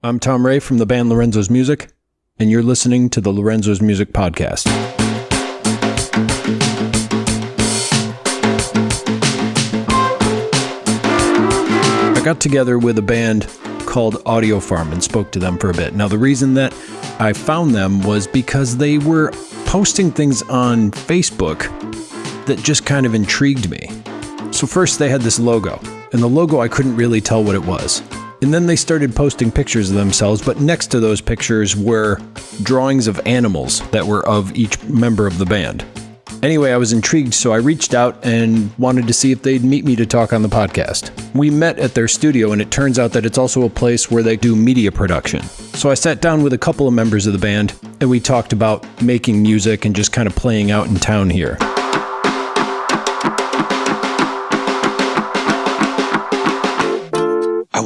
I'm Tom Ray from the band Lorenzo's Music, and you're listening to the Lorenzo's Music Podcast. I got together with a band called Audio Farm and spoke to them for a bit. Now, the reason that I found them was because they were posting things on Facebook that just kind of intrigued me. So, first, they had this logo, and the logo I couldn't really tell what it was. And then they started posting pictures of themselves, but next to those pictures were drawings of animals that were of each member of the band. Anyway, I was intrigued, so I reached out and wanted to see if they'd meet me to talk on the podcast. We met at their studio, and it turns out that it's also a place where they do media production. So I sat down with a couple of members of the band, and we talked about making music and just kind of playing out in town here.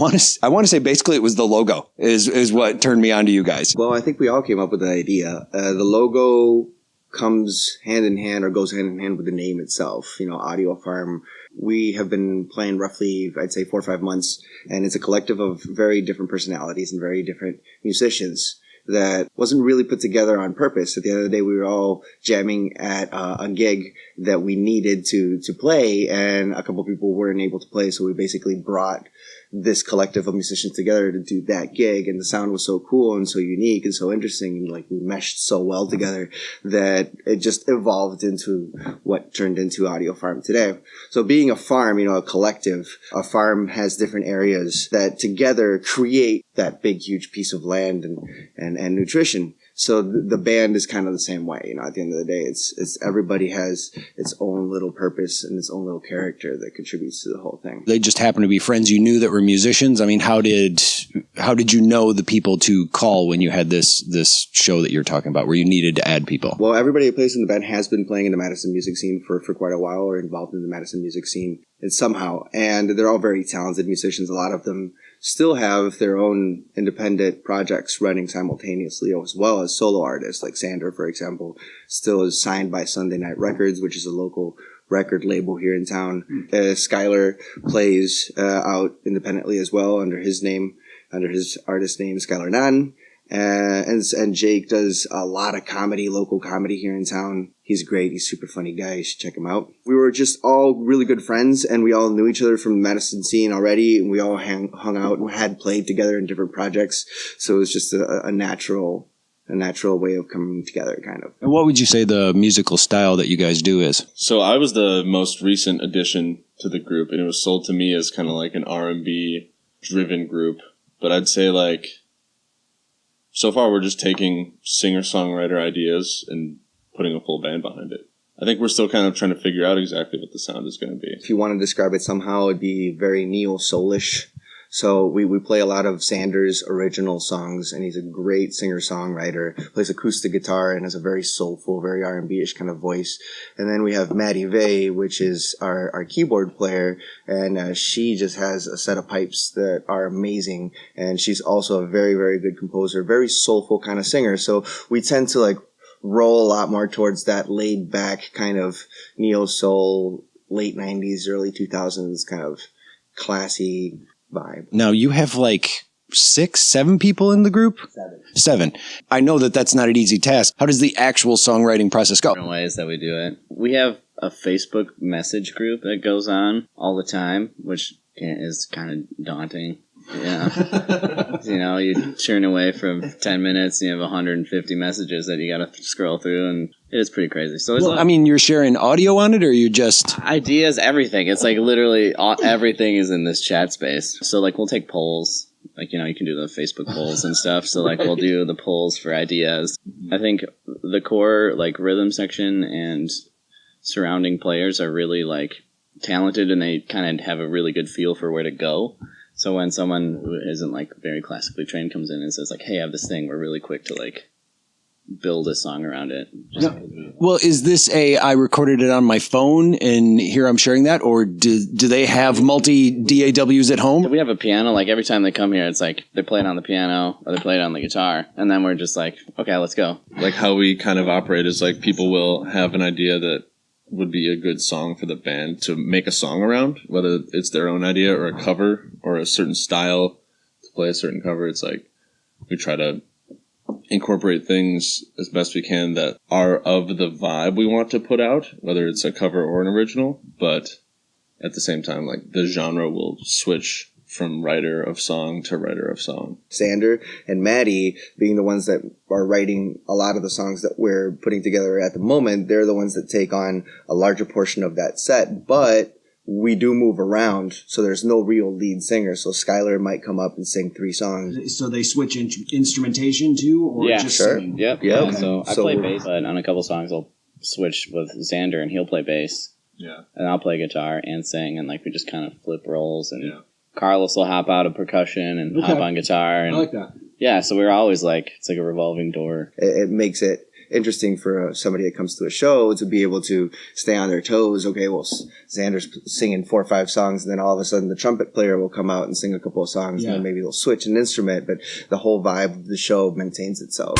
Want to I want to say basically it was the logo is is what turned me on to you guys. Well, I think we all came up with the idea. Uh, the logo comes hand in hand or goes hand in hand with the name itself. You know, Audio Farm. We have been playing roughly, I'd say, four or five months, and it's a collective of very different personalities and very different musicians that wasn't really put together on purpose. At the end of the day, we were all jamming at uh, a gig that we needed to to play, and a couple people weren't able to play, so we basically brought this collective of musicians together to do that gig and the sound was so cool and so unique and so interesting and like we meshed so well together that it just evolved into what turned into audio farm today. So being a farm you know a collective a farm has different areas that together create that big huge piece of land and and, and nutrition so the, the, band is kind of the same way you know at the end of the day it's it's everybody has its own little purpose and its own little character that contributes to the whole thing. They just happen to be friends you knew that were musicians? I mean how did how did you know the people to call when you had this this show that you're talking about where you needed to add people? Well everybody who plays in the band has been playing in the madison music scene for for quite a while or involved in the madison music scene and somehow and they're all very talented musicians a lot of them still have their own independent projects running simultaneously as well as solo artists like Sander, for example, still is signed by Sunday Night Records, which is a local record label here in town. Uh, Skylar plays uh, out independently as well under his name, under his artist name, Skylar Nan. Uh, and and Jake does a lot of comedy, local comedy here in town. He's great. He's super funny guy. You should check him out. We were just all really good friends, and we all knew each other from the Madison scene already, and we all hang, hung out and had played together in different projects. So it was just a, a natural a natural way of coming together, kind of. And what would you say the musical style that you guys do is? So I was the most recent addition to the group, and it was sold to me as kind of like an R and B driven group. But I'd say like so far we're just taking singer songwriter ideas and putting a full band behind it. I think we're still kind of trying to figure out exactly what the sound is going to be. If you want to describe it somehow, it'd be very neo soulish. So we, we play a lot of Sanders' original songs, and he's a great singer songwriter. Plays acoustic guitar and has a very soulful, very R and B ish kind of voice. And then we have Maddie Vay, which is our, our keyboard player, and uh, she just has a set of pipes that are amazing. And she's also a very very good composer, very soulful kind of singer. So we tend to like roll a lot more towards that laid back kind of neo soul, late '90s, early 2000s kind of classy vibe. Now you have like six, seven people in the group? Seven. Seven. I know that that's not an easy task. How does the actual songwriting process go? Different ways that we do it. We have a Facebook message group that goes on all the time, which is kind of daunting. Yeah. you know, you churn away from 10 minutes and you have 150 messages that you got to scroll through and it is pretty crazy. So well, I mean, you're sharing audio on it or you just ideas, everything. It's like literally all, everything is in this chat space. So like we'll take polls like you know you can do the facebook polls and stuff so like we'll do the polls for ideas i think the core like rhythm section and surrounding players are really like talented and they kind of have a really good feel for where to go so when someone who isn't like very classically trained comes in and says like, "Hey, I have this thing," we're really quick to like build a song around it. Well, is this a I recorded it on my phone and here I'm sharing that, or do do they have multi DAWs at home? We have a piano. Like every time they come here, it's like they play it on the piano or they play it on the guitar, and then we're just like, okay, let's go. Like how we kind of operate is like people will have an idea that would be a good song for the band to make a song around, whether it's their own idea or a cover or a certain style to play a certain cover. It's like we try to incorporate things as best we can that are of the vibe we want to put out, whether it's a cover or an original. But at the same time, like the genre will switch from writer of song to writer of song. Sander and Maddie being the ones that are writing a lot of the songs that we're putting together at the moment, they're the ones that take on a larger portion of that set. But we do move around, so there's no real lead singer. So Skylar might come up and sing three songs. So they switch in- instrumentation too, or Yeah, just sure. singing? Yep. Yep. Yeah, so I So play bass, but on a couple songs I'll switch with Xander and he'll play bass, Yeah. and I'll play guitar and sing, and like we just kind of flip roles, and Yeah. Carlos will hop out of percussion and hop on guitar, I and like that. yeah, so we're always like it's like a revolving door. It, it makes it interesting for uh, somebody that comes to a show to be able to stay on their toes. Okay, well, Xander's singing four or five songs, and then all of a sudden the trumpet player will come out and sing a couple of songs, Yeah. and then maybe they'll switch an instrument, but the whole vibe of the show maintains itself.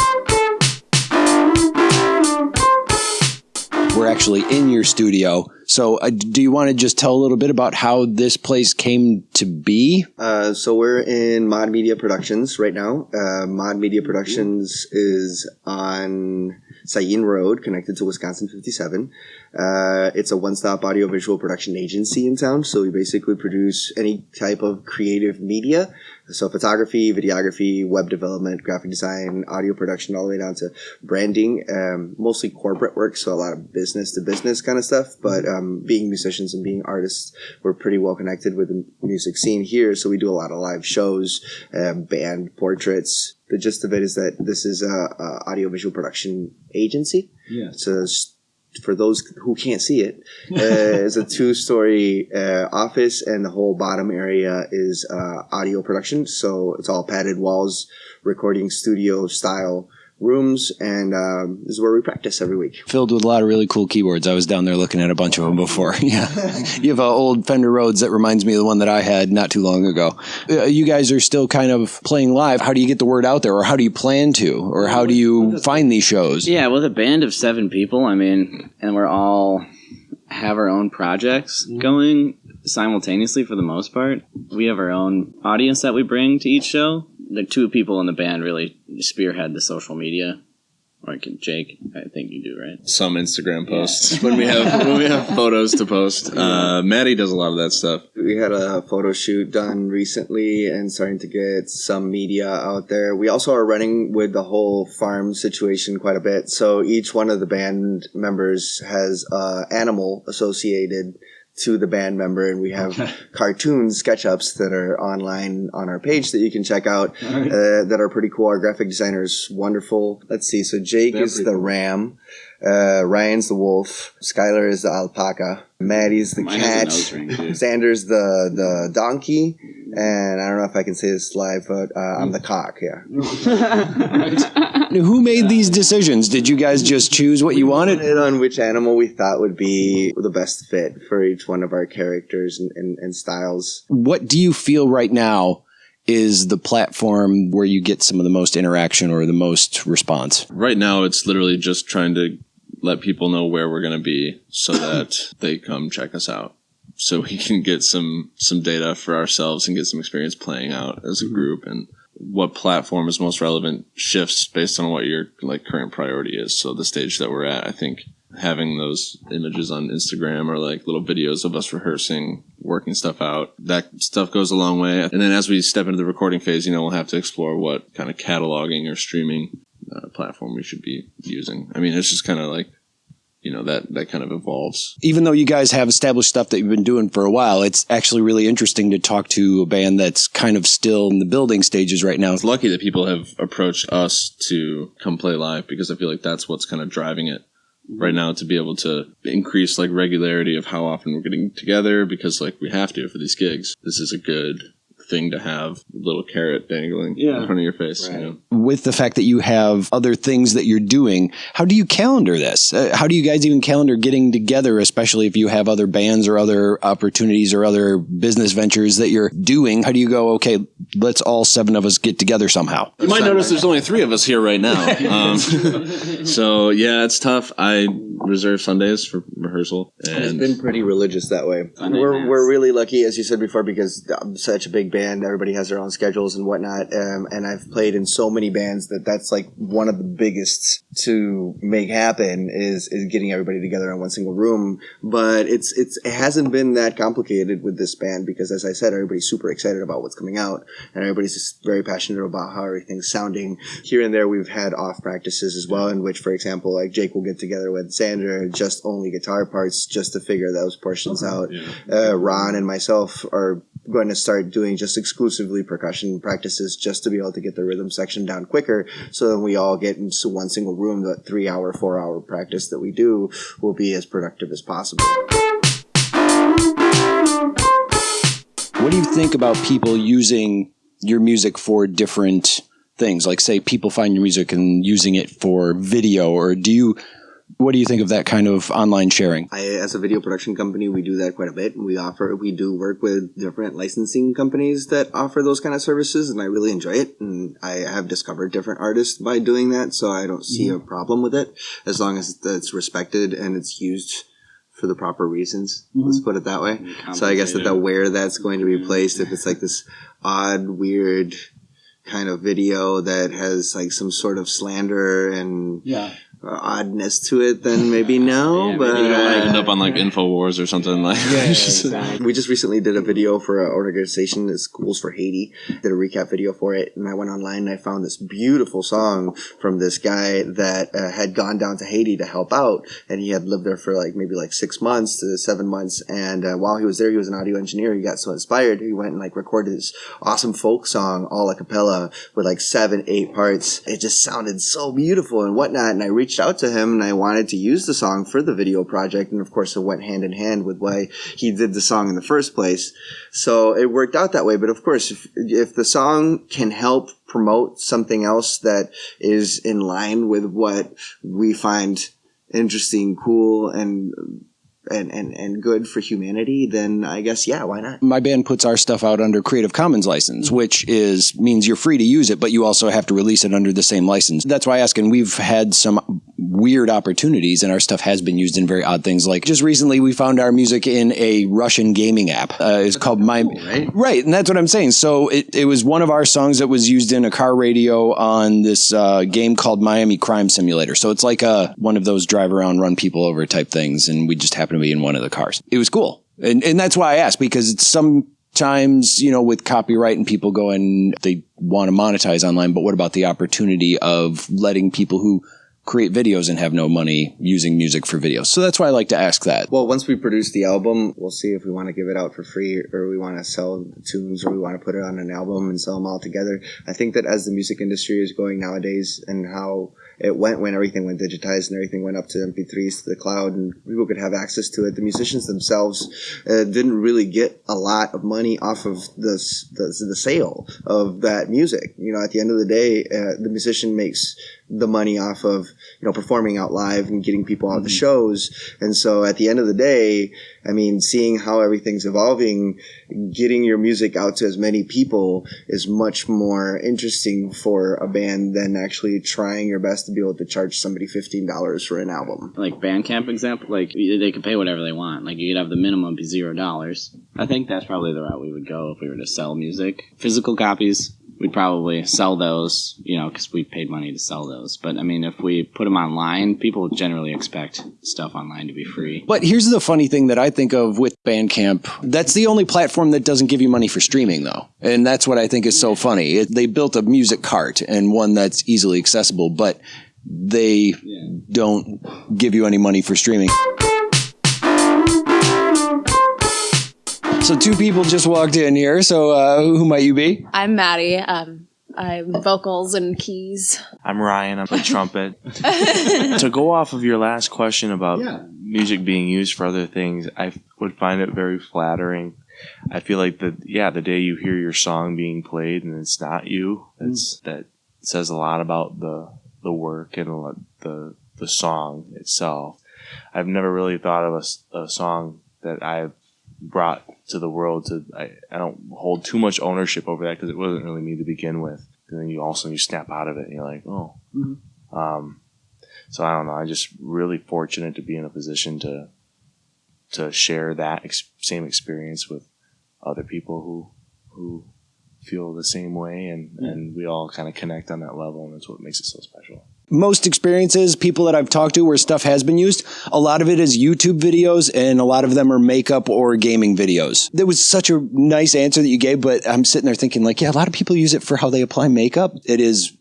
We're actually in your studio. So, uh, do you want to just tell a little bit about how this place came to be? Uh, so we're in Mod Media Productions right now. Uh, Mod Media Productions is on Sayin Road, connected to Wisconsin 57. Uh, it's a one-stop audiovisual production agency in town. So we basically produce any type of creative media. So photography, videography, web development, graphic design, audio production, all the way down to branding, um, mostly corporate work. So a lot of business to business kind of stuff. But um, being musicians and being artists, we're pretty well connected with the music scene here. So we do a lot of live shows, um, band portraits. The gist of it is that this is a, a audiovisual production agency. Yeah. So for those who can't see it, uh, it's a two-story uh, office, and the whole bottom area is uh, audio production. So it's all padded walls, recording studio style rooms, and um, this is where we practice every week. Filled with a lot of really cool keyboards. I was down there looking at a bunch of them before. Yeah. you have an old Fender Rhodes that reminds me of the one that I had not too long ago. Uh, you guys are still kind of playing live. How do you get the word out there, or how do you plan to, or how do you find these shows? Yeah, with a band of seven people, I mean, and we're all have our own projects going simultaneously for the most part. We have our own audience that we bring to each show. The two people in the band really spearhead the social media. Like Jake, I think you do, right? Some Instagram posts when we have when we have photos to post. Uh, Maddie does a lot of that stuff. We had a photo shoot done recently and starting to get some media out there. We also are running with the whole farm situation quite a bit. So each one of the band members has uh, animal associated to the band member, and we have cartoon sketchups that are online on our page that you can check out right. uh, that are pretty cool. Our graphic designer's wonderful. Let's see. So Jake They're is the cool. ram. Uh, Ryan's the wolf. Skylar is the alpaca. Maddie's the Mine has a cat. nose ring, too. Xander's the the donkey, and I don't know if I can say this live, but uh, I'm the cock. Yeah, Who made these decisions? Did you guys just choose what you wanted? and on which animal we thought would be the best fit for each one of our characters and, and, and styles. What do you feel right now is the platform where you get some of the most interaction or the most response? Right now, it's literally just trying to let people know where we're going to be so that they come check us out. So we can get some some data for ourselves and get some experience playing out as a mm-hmm. group and what platform is most relevant shifts based on what your like current priority is. So the stage that we're at, I think having those images on Instagram or like little videos of us rehearsing, working stuff out, that stuff goes a long way. And then as we step into the recording phase, you know, we'll have to explore what kind of cataloging or streaming uh, platform we should be using. I mean, it's just kind of like, you know, that that kind of evolves. Even though you guys have established stuff that you've been doing for a while, it's actually really interesting to talk to a band that's kind of still in the building stages right now. It's lucky that people have approached us to come play live because I feel like that's what's kind of driving it right now to be able to increase like regularity of how often we're getting together because like we have to for these gigs. This is a good thing to have little carrot dangling Yeah. in front of your face. You know? With the fact that you have other things that you're doing, how do you calendar this? Uh, how do you guys even calendar getting together, especially if you have other bands or other opportunities or other business ventures that you're doing? How do you go, okay, let's all seven of us get together somehow? You might notice there's only three of us here right now. Um, so yeah, it's tough. I reserve Sundays for rehearsal, And it's and been pretty religious that way. Sunday we're mass. we're really lucky, as you said before, because I'm such a big band. Everybody has their own schedules and whatnot. Um, and I've played in so many bands that that's like one of the biggest to make happen is is getting everybody together in one single room. But it's it's it hasn't been that complicated with this band because, as I said, everybody's super excited about what's coming out, and everybody's just very passionate about how everything's sounding. Here and there, we've had off practices as well, in which, for example, like Jake will get together with Sandra, just only guitar parts, just to figure those portions out. Uh, Ron and myself are going to start doing just exclusively percussion practices just to be able to get the rhythm section down quicker. So then we all get into one single room. That three hour, four hour practice that we do will be as productive as possible. What do you think about people using your music for different things? Like, say, people find your music and using it for video, or do you? What do you think of that kind of online sharing? I, as a video production company, we do that quite a bit. We offer, we do work with different licensing companies that offer those kind of services, and I really enjoy it. And I have discovered different artists by doing that, so I don't see mm-hmm. a problem with it as long as it's respected and it's used for the proper reasons. Mm-hmm. Let's put it that way. So I guess that the where that's going to be placed, if it's like this odd, weird kind of video that has like some sort of slander and Yeah. Uh, oddness to it, then maybe no. Yeah, but maybe you don't want to end up on like Infowars or something like. Yeah, exactly. we just recently did a video for an organization that schools for Haiti. Did a recap video for it, and I went online and I found this beautiful song from this guy that uh, had gone down to Haiti to help out, and he had lived there for like maybe like six months to seven months. And uh, while he was there, he was an audio engineer. He got so inspired, he went and like recorded this awesome folk song all a cappella with like seven, eight parts. It just sounded so beautiful and whatnot. And I reached out to him and I wanted to use the song for the video project. And of course, it went hand in hand with why he did the song in the first place. So it worked out that way. But of course, if, if the song can help promote something else that is in line with what we find interesting, cool, and and, and, and good for humanity, then I guess, yeah, why not? my band puts our stuff out under Creative Commons license, which is means you're free to use it, but you also have to release it under the same license. That's why I ask, and we've had some weird opportunities, and our stuff has been used in very odd things. Like just recently, we found our music in a Russian gaming app. Uh, it's called My right? Right, and that's what I'm saying. So it, it was one of our songs that was used in a car radio on this uh, game called Miami Crime Simulator. So it's like a one of those drive around, run people over type things, and we just happened to be in one of the cars. It was cool, and and that's why I asked because sometimes you know with copyright and people go and they want to monetize online, but what about the opportunity of letting people who create videos and have no money using music for videos? So that's why I like to ask that. Well, once we produce the album, we'll see if we want to give it out for free or we want to sell the tunes or we want to put it on an album and sell them all together. I think that as the music industry is going nowadays and how it went when everything went digitized and everything went up to MP3s to the cloud and people could have access to it, the musicians themselves uh, didn't really get a lot of money off of the, the, the sale of that music. You know, at the end of the day, uh, the musician makes the money off of you know performing out live and getting people out the mm-hmm. shows and so at the end of the day i mean seeing how everything's evolving getting your music out to as many people is much more interesting for a band than actually trying your best to be able to charge somebody $15 for an album like Bandcamp example, like they could pay whatever they want. Like you could have the minimum be zero dollars. I think that's probably the route we would go if we were to sell music. Physical copies, we'd probably sell those, you know, because we paid money to sell those. But I mean, if we put them online, people generally expect stuff online to be free. But here's the funny thing that I think of with Bandcamp. That's the only platform that doesn't give you money for streaming, though. And that's what I think is so funny. It, they built a music cart and one that's easily accessible, but they don't give you any money for streaming. So two people just walked in here. So uh, who might you be? I'm Maddie. Um, I'm vocals and keys. I'm Ryan. I'm a trumpet. to go off of your last question about music being used for other things, I would find it very flattering. I feel like the yeah, the day you hear your song being played and it's not you, that's that says a lot about the the work and the the song itself. I've never really thought of a song that I've brought to the world to I, I don't hold too much ownership over that because it wasn't really me to begin with and then you also you snap out of it and you're like oh um So I don't know. I'm just really fortunate to be in a position to to share that ex- same experience with other people who who feel the same way, and and we all kind of connect on that level, and that's what makes it so special. Most experiences, people that I've talked to where stuff has been used, a lot of it is YouTube videos and a lot of them are makeup or gaming videos. That was such a nice answer that you gave, but I'm sitting there thinking like, yeah, a lot of people use it for how they apply makeup. It is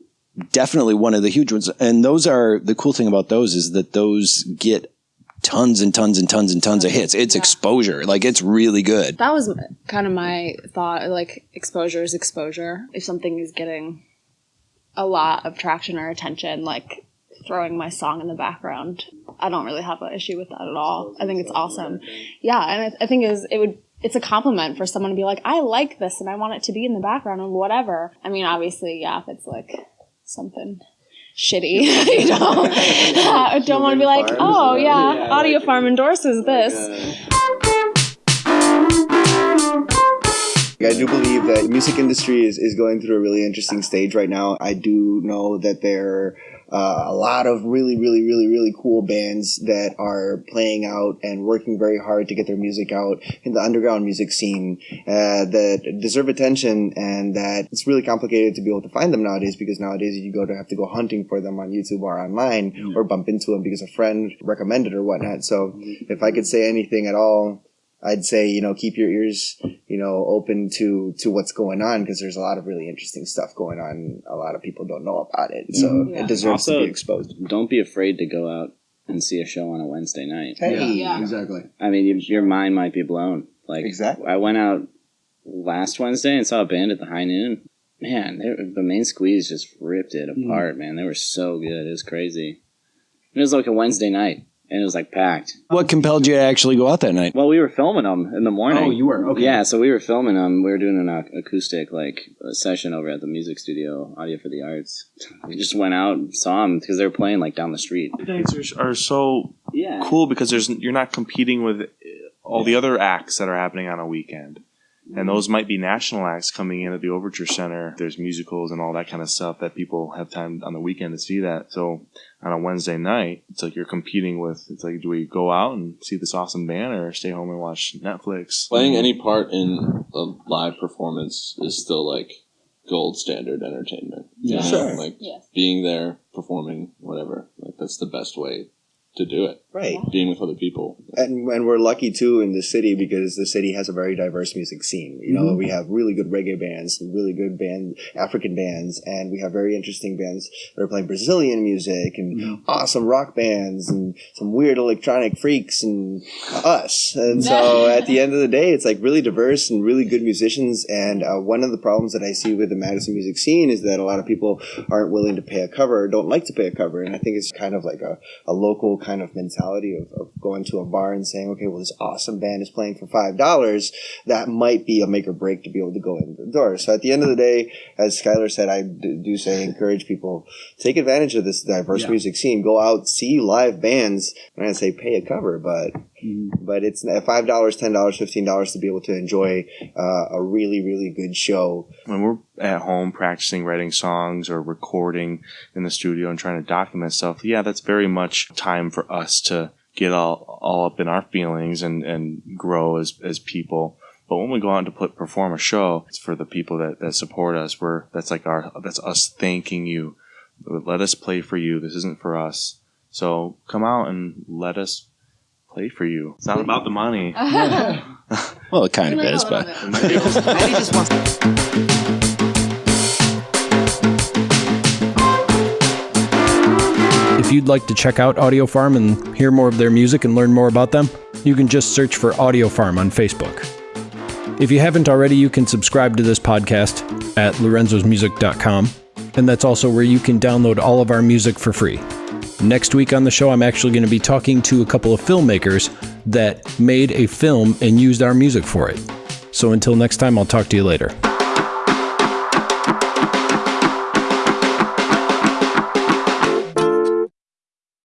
definitely one of the huge ones. And those are the cool thing about those is that those get tons and tons and tons and tons of hits. It's exposure. Like it's really good. That was kind of my thought. Like exposure is exposure. If something is getting a lot of traction or attention, like throwing my song in the background, I don't really have an issue with that at all. I think it's awesome. Yeah, and I, I think is it would. It's a compliment for someone to be like, I like this and I want it to be in the background or whatever. I mean, obviously, yeah, if it's like something shitty, you know, I don't want to be like, oh yeah, Audio Farm endorses this. I do believe that the music industry is, is going through a really interesting stage right now. I do know that there are uh, a lot of really, really, really, really cool bands that are playing out and working very hard to get their music out in the underground music scene uh, that deserve attention and that it's really complicated to be able to find them nowadays because nowadays you go to have to go hunting for them on YouTube or online or bump into them because a friend recommended or whatnot. So if I could say anything at all, I'd say you know keep your ears you know open to to what's going on because there's a lot of really interesting stuff going on. A lot of people don't know about it, so Yeah. it deserves to be exposed. Don't be afraid to go out and see a show on a Wednesday night. Hey, Yeah. Exactly. I mean, you, your mind might be blown. Like Exactly. I went out last Wednesday and saw a band at the High Noon. Man, they, the main squeeze just ripped it Mm-hmm. apart. Man, they were so good. It was crazy. It was like a Wednesday night, and it was like packed. What compelled you to actually go out that night? Well, we were filming them in the morning. Oh, you were okay. Yeah, so we were filming them. We were doing an acoustic like uh, session over at the music studio, Audio for the Arts. We just went out and saw them because they were playing like down the street. Things are, are so Yeah, cool because there's you're not competing with all the other acts that are happening on a weekend. And mm. those might be national acts coming in at the Overture Center. There's musicals and all that kind of stuff that people have time on the weekend to see that. So on a Wednesday night, it's like you're competing with, it's like, do we go out and see this awesome band or stay home and watch Netflix? Playing any part in a live performance is still like gold standard entertainment. you Yeah. Sure. Like Yes. being there, performing, whatever. Like that's the best way to do it. Right. Being with other people. And, and we're lucky too in the city because the city has a very diverse music scene. You know, we have really good reggae bands, really good band, African bands, and we have very interesting bands that are playing Brazilian music and awesome rock bands and some weird electronic freaks and us. And so at the end of the day, it's like really diverse and really good musicians. And uh, one of the problems that I see with the Madison music scene is that a lot of people aren't willing to pay a cover or don't like to pay a cover. And I think it's kind of like a, a local kind of mentality of, of going to a bar and saying, okay, well, this awesome band is playing for $5. That might be a make or break to be able to go in the door. So at the end of the day, as Skylar said, I do say encourage people take advantage of this diverse Yeah. music scene. Go out, see live bands. I'm not gonna say pay a cover, but but it's five dollars, ten dollars, fifteen dollars to be able to enjoy uh, a really really good show. when we're at home practicing writing songs or recording in the studio and trying to document stuff, yeah, that's very much time for us to get all, all up in our feelings and, and grow as, as people. But when we go out to put perform a show, it's for the people that, that support us. We're that's like our that's us thanking you. Let us play for you. This isn't for us. So come out and let us play for you. It's not about the money. Well, it kind of is, but If you'd like to check out Audio Farm and hear more of their music and learn more about them, you can just search for Audio Farm on Facebook. If you haven't already, you can subscribe to this podcast at lorenzosmusic.com, and that's also where you can download all of our music for free. Next week on the show, I'm actually going to be talking to a couple of filmmakers that made a film and used our music for it. So until next time, I'll talk to you later.